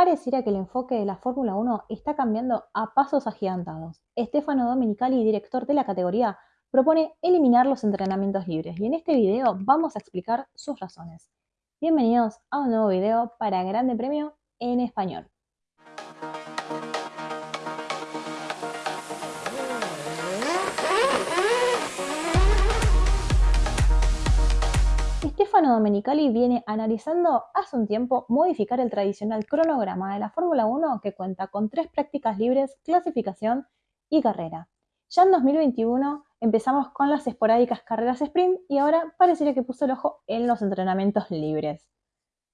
pareciera que el enfoque de la Fórmula 1 está cambiando a pasos agigantados. Stefano Domenicali, director de la categoría, propone eliminar los entrenamientos libres y en este video vamos a explicar sus razones. Bienvenidos a un nuevo video para Grande Premio en español. Domenicali viene analizando hace un tiempo modificar el tradicional cronograma de la Fórmula 1 que cuenta con tres prácticas libres, clasificación y carrera. Ya en 2021 empezamos con las esporádicas carreras sprint y ahora parecería que puso el ojo en los entrenamientos libres.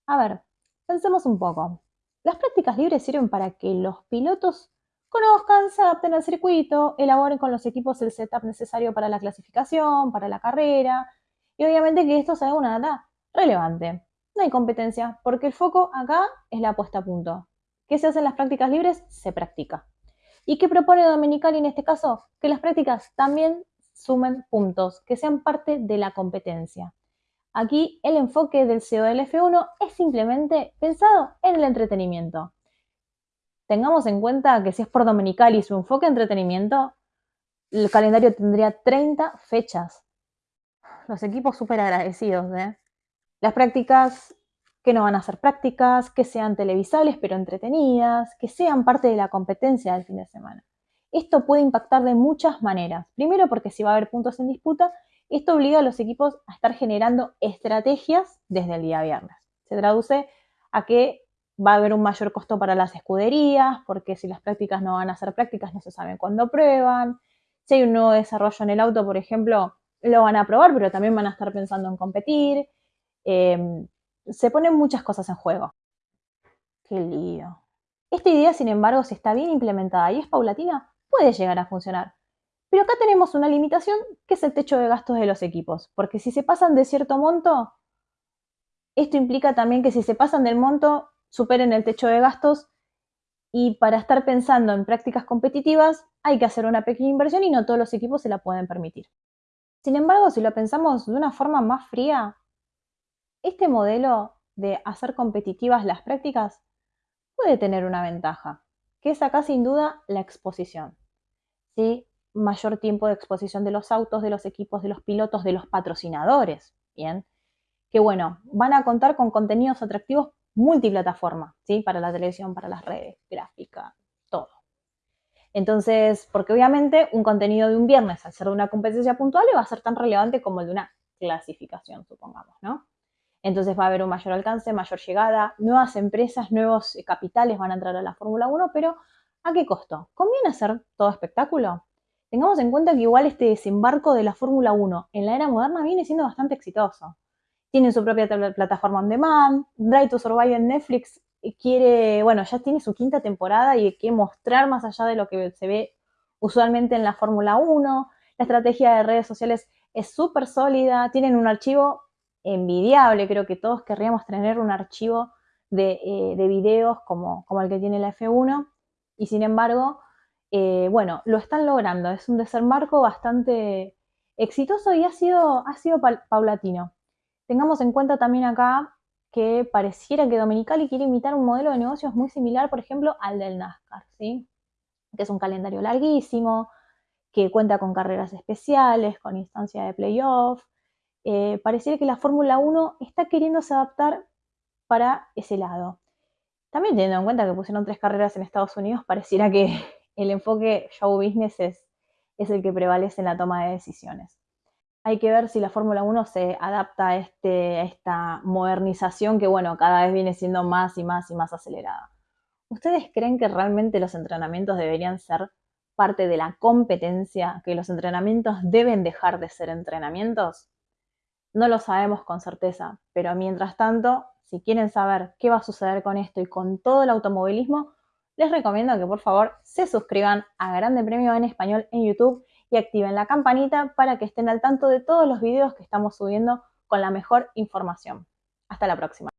A ver, pensemos un poco. Las prácticas libres sirven para que los pilotos conozcan, se adapten al circuito, elaboren con los equipos el setup necesario para la clasificación, para la carrera, y obviamente que esto sea una data relevante. No hay competencia, porque el foco acá es la puesta a punto. ¿Qué se hace en las prácticas libres? Se practica. ¿Y qué propone Dominicali en este caso? Que las prácticas también sumen puntos, que sean parte de la competencia. Aquí el enfoque del CEO del F1 es simplemente pensado en el entretenimiento. Tengamos en cuenta que si es por Dominicali su enfoque entretenimiento, el calendario tendría 30 fechas los equipos súper agradecidos. ¿eh? Las prácticas que no van a ser prácticas, que sean televisables pero entretenidas, que sean parte de la competencia del fin de semana. Esto puede impactar de muchas maneras. Primero porque si va a haber puntos en disputa, esto obliga a los equipos a estar generando estrategias desde el día viernes. Se traduce a que va a haber un mayor costo para las escuderías, porque si las prácticas no van a ser prácticas, no se saben cuándo prueban. Si hay un nuevo desarrollo en el auto, por ejemplo, lo van a probar, pero también van a estar pensando en competir. Em, se ponen muchas cosas en juego. Qué lío. Esta idea, sin embargo, si está bien implementada y es paulatina, puede llegar a funcionar. Pero acá tenemos una limitación que es el techo de gastos de los equipos, porque si se pasan de cierto monto, esto implica también que si se pasan del monto, superen el techo de gastos y para estar pensando en prácticas competitivas hay que hacer una pequeña inversión y no todos los equipos se la pueden permitir. Sin embargo, si lo pensamos de una forma más fría, este modelo de hacer competitivas las prácticas puede tener una ventaja, que es acá sin duda la exposición. ¿Sí? Mayor tiempo de exposición de los autos, de los equipos, de los pilotos, de los patrocinadores. Bien. Que bueno, van a contar con contenidos atractivos multiplataforma, ¿sí? Para la televisión, para las redes, gráfica, todo. Entonces, porque obviamente un contenido de un viernes, al ser de una competencia puntual, va a ser tan relevante como el de una clasificación, supongamos, ¿no? Entonces va a haber un mayor alcance, mayor llegada, nuevas empresas, nuevos capitales van a entrar a la Fórmula 1, pero ¿a qué costo? ¿Conviene hacer todo espectáculo? Tengamos en cuenta que igual este desembarco de la Fórmula 1 en la era moderna viene siendo bastante exitoso. Tienen su propia plataforma on demand, Drive to Survive en Netflix quiere, bueno, ya tiene su quinta temporada y quiere mostrar más allá de lo que se ve usualmente en la Fórmula 1. La estrategia de redes sociales es súper sólida, tienen un archivo envidiable, creo que todos querríamos tener un archivo de, eh, videos como, el que tiene la F1 y sin embargo, eh, bueno, lo están logrando, es un desembarco bastante exitoso y ha sido, ha sido paulatino. Tengamos en cuenta también acá que pareciera que Dominicali quiere imitar un modelo de negocios muy similar, por ejemplo, al del NASCAR, ¿sí? que es un calendario larguísimo, que cuenta con carreras especiales, con instancia de playoff. Eh, pareciera que la Fórmula 1 está queriéndose adaptar para ese lado. También teniendo en cuenta que pusieron tres carreras en Estados Unidos, pareciera que el enfoque show business es, el que prevalece en la toma de decisiones hay que ver si la Fórmula 1 se adapta a, este, a esta modernización que, bueno, cada vez viene siendo más y más y más acelerada. ¿Ustedes creen que realmente los entrenamientos deberían ser parte de la competencia, que los entrenamientos deben dejar de ser entrenamientos? No lo sabemos con certeza, pero mientras tanto, si quieren saber qué va a suceder con esto y con todo el automovilismo, les recomiendo que por favor se suscriban a Grande Premio en Español en YouTube y activen la campanita para que estén al tanto de todos los videos que estamos subiendo con la mejor información. Hasta la próxima.